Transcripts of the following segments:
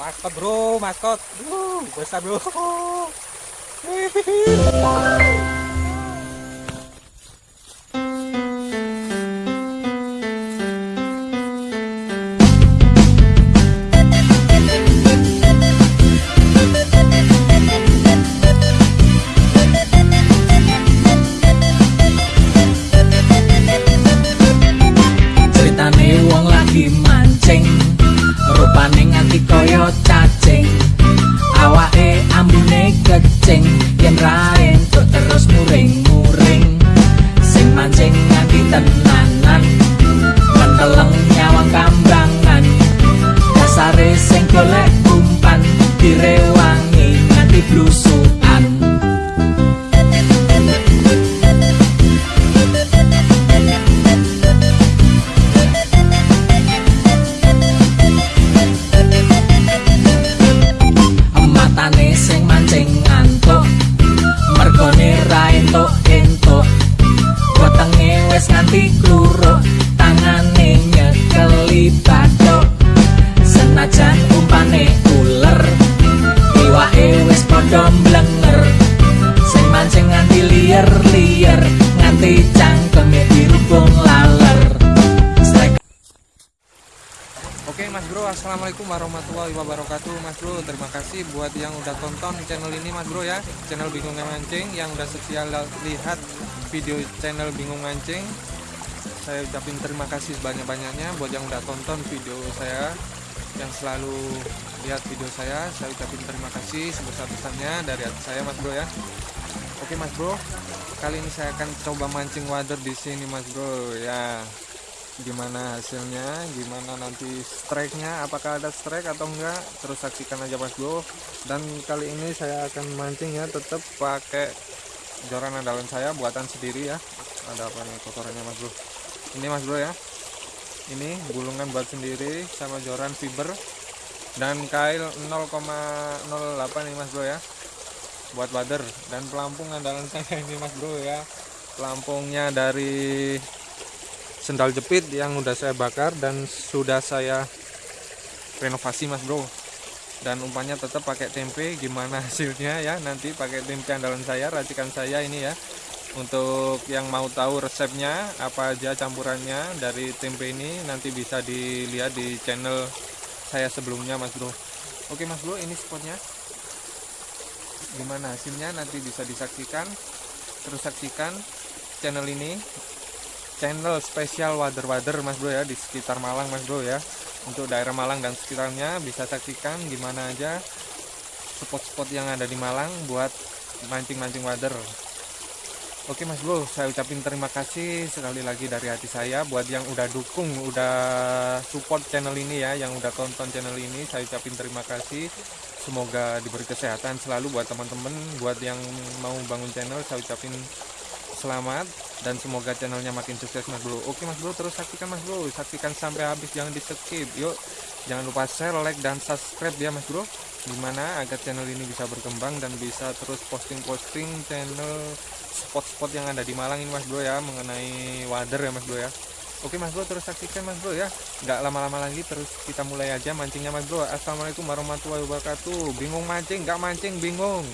Maskot bro, maskot. Uh, besar bro. Ceritane Assalamualaikum warahmatullahi wabarakatuh. Mas Bro, terima kasih buat yang udah tonton channel ini Mas Bro ya. Channel Bingung Mancing yang udah setia lihat video channel Bingung Mancing. Saya ucapin terima kasih sebanyak-banyaknya buat yang udah tonton video saya Yang selalu lihat video saya. Saya ucapin terima kasih sebesar-besarnya dari hati saya Mas Bro ya. Oke Mas Bro, kali ini saya akan coba mancing wader di sini Mas Bro ya gimana hasilnya gimana nanti strike-nya apakah ada strike atau enggak terus saksikan aja mas bro dan kali ini saya akan mancing ya tetap pakai joran andalan saya buatan sendiri ya. Ada apa nih kotorannya mas bro ini mas bro ya. Ini gulungan buat sendiri sama joran fiber dan kail 0,08 nih mas bro ya. Buat wader dan pelampung andalan saya ini mas bro ya. Pelampungnya dari sendal jepit yang udah saya bakar dan sudah saya renovasi mas bro. Dan umpannya tetap pakai tempe gimana hasilnya ya? Nanti pakai tempe andalan saya racikan saya ini ya. Untuk yang mau tahu resepnya apa aja campurannya dari tempe ini nanti bisa dilihat di channel saya sebelumnya mas bro. Oke mas bro ini spotnya. Gimana hasilnya? Nanti bisa disaksikan. Terus saksikan channel ini channel spesial wader-wader mas bro ya di sekitar Malang mas bro ya. Untuk daerah Malang dan sekitarnya bisa saksikan gimana aja spot-spot yang ada di Malang buat mancing-mancing wader. Oke mas bro saya ucapin terima kasih sekali lagi dari hati saya. Buat yang udah dukung udah support channel ini ya yang udah tonton channel ini saya ucapin terima kasih. Semoga diberi kesehatan selalu buat teman-teman. Buat yang mau bangun channel saya ucapin selamat dan semoga channelnya makin sukses mas bro. Oke mas bro terus saksikan mas bro. Saksikan sampai habis jangan di skip yuk jangan lupa share like dan subscribe ya mas bro. Gimana agar channel ini bisa berkembang dan bisa terus posting-posting channel spot-spot yang ada di Malang ini mas bro ya mengenai wader ya mas bro ya. Oke mas bro terus saksikan mas bro ya. Nggak lama-lama lagi terus kita mulai aja mancingnya mas bro. Assalamualaikum warahmatullahi wabarakatuh. Bingung mancing nggak mancing bingung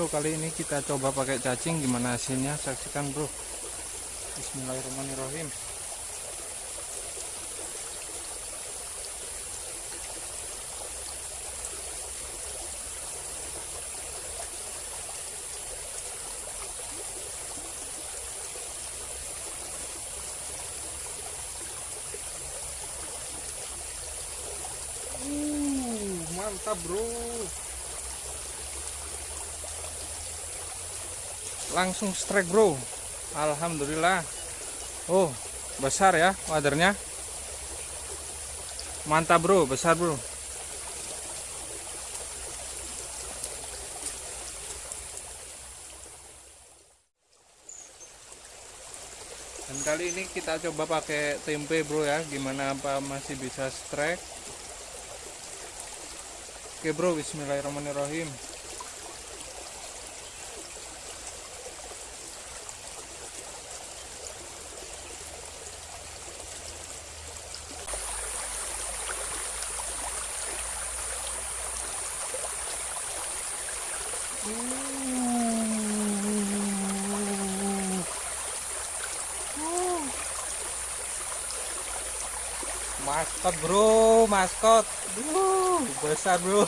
bro kali ini kita coba pakai cacing gimana hasilnya? Saksikan bro. Bismillahirrahmanirrahim. Uh, mantap bro. Langsung strike bro. Alhamdulillah. Oh besar ya wadernya. Mantap bro besar bro. Dan kali ini kita coba pakai tempe bro ya. Gimana apa masih bisa strike? Oke bro bismillahirrahmanirrahim maskot bro maskot. Duh, besar bro.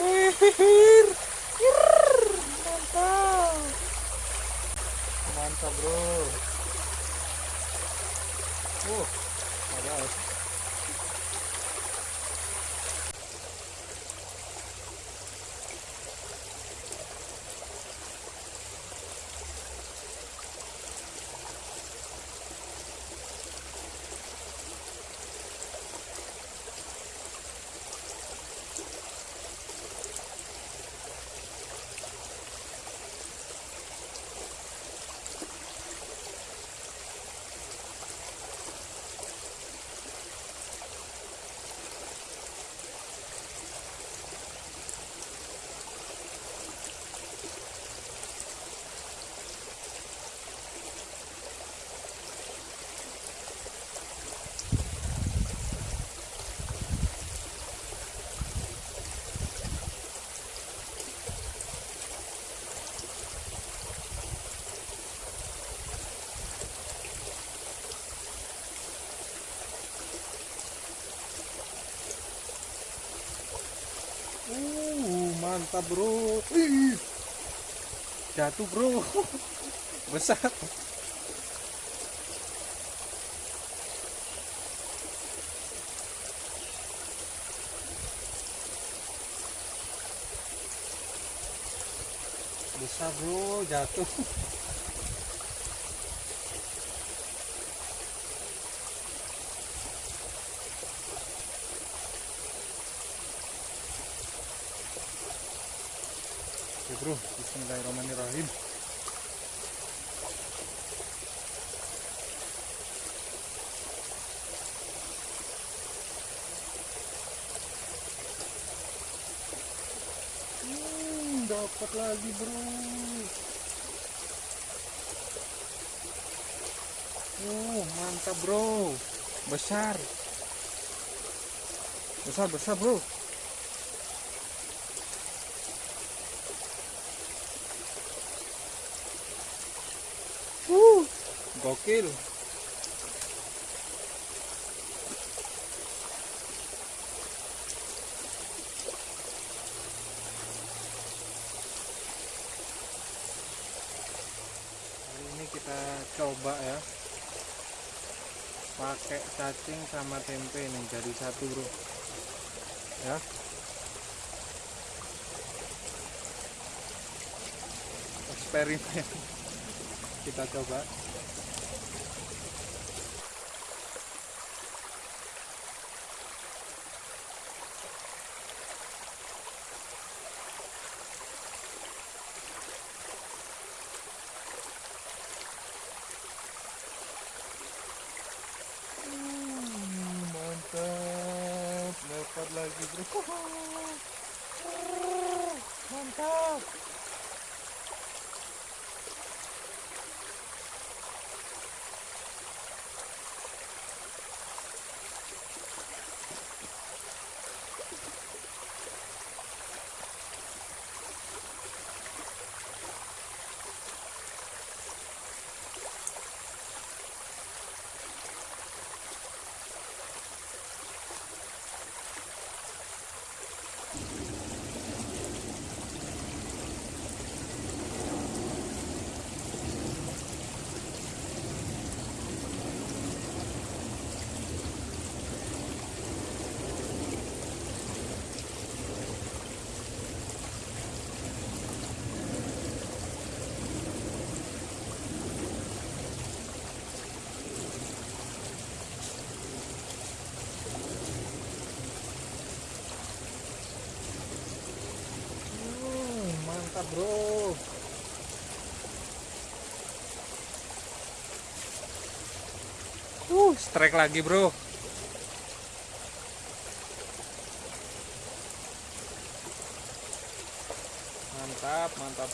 Hir, mantap. Mantap bro. Uh ada Uh, mantap bro. Ih, jatuh bro. Besar. Besar bro, jatuh. Oke bro, Bismillahirrahmanirrahim. Lagi bro. Oh, mantap bro. Besar. Besar, besar bro. Uh, gokil. Kita coba ya. Pakai cacing sama tempe nih jadi satu, Bro. Ya. Eksperimen kita coba mantap dapat lagi bro mantap bro. Uh strike lagi bro mantap mantap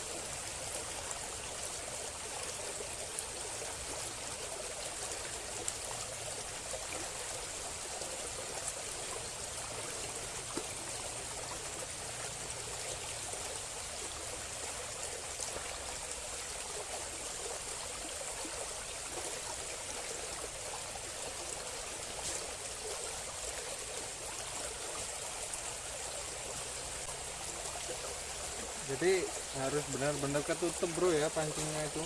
jadi harus benar-benar ketutup bro ya pancingnya itu.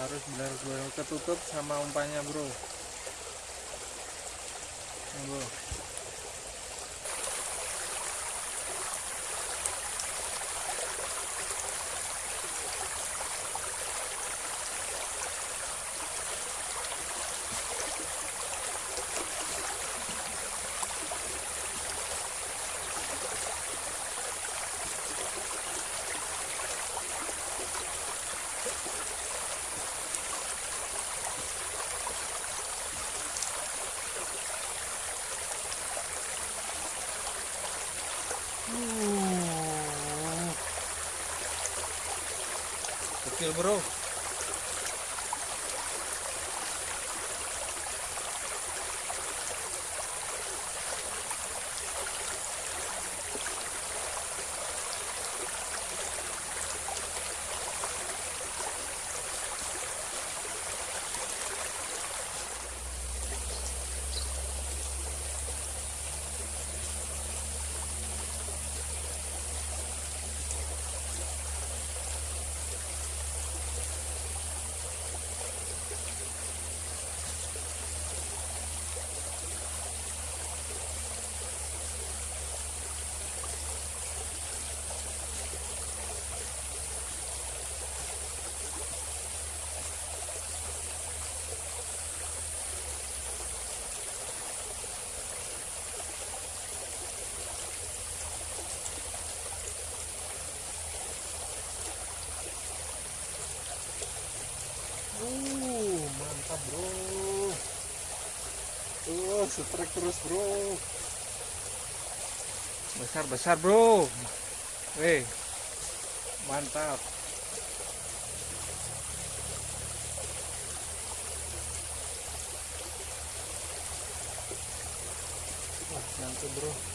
Harus benar-benar ketutup sama umpannya bro. Bro Kecil bro. Uh, mantap bro. Uh, strike terus bro. Besar besar bro. Weh, mantap. Wah, bro.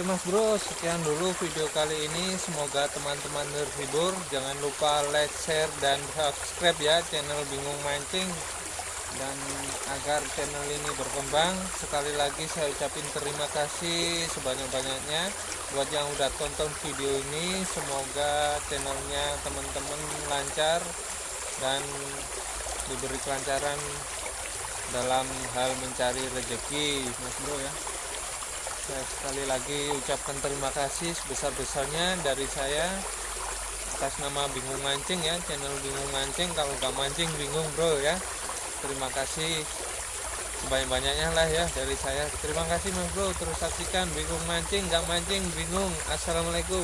Oke mas bro, sekian dulu video kali ini. Semoga teman-teman terhibur. Jangan lupa like, share, dan subscribe ya channel Bingung Mancing. Dan agar channel ini berkembang, sekali lagi saya ucapin terima kasih sebanyak-banyaknya buat yang udah tonton video ini. Semoga channelnya teman-teman lancar dan diberi kelancaran dalam hal mencari rezeki, mas bro ya saya sekali lagi ucapkan terima kasih sebesar-besarnya dari saya atas nama bingung mancing ya channel bingung mancing. Kalau gak mancing bingung bro ya. Terima kasih sebanyak-banyaknya lah ya dari saya. Terima kasih mas bro. Terus saksikan bingung mancing. Gak mancing bingung. Assalamualaikum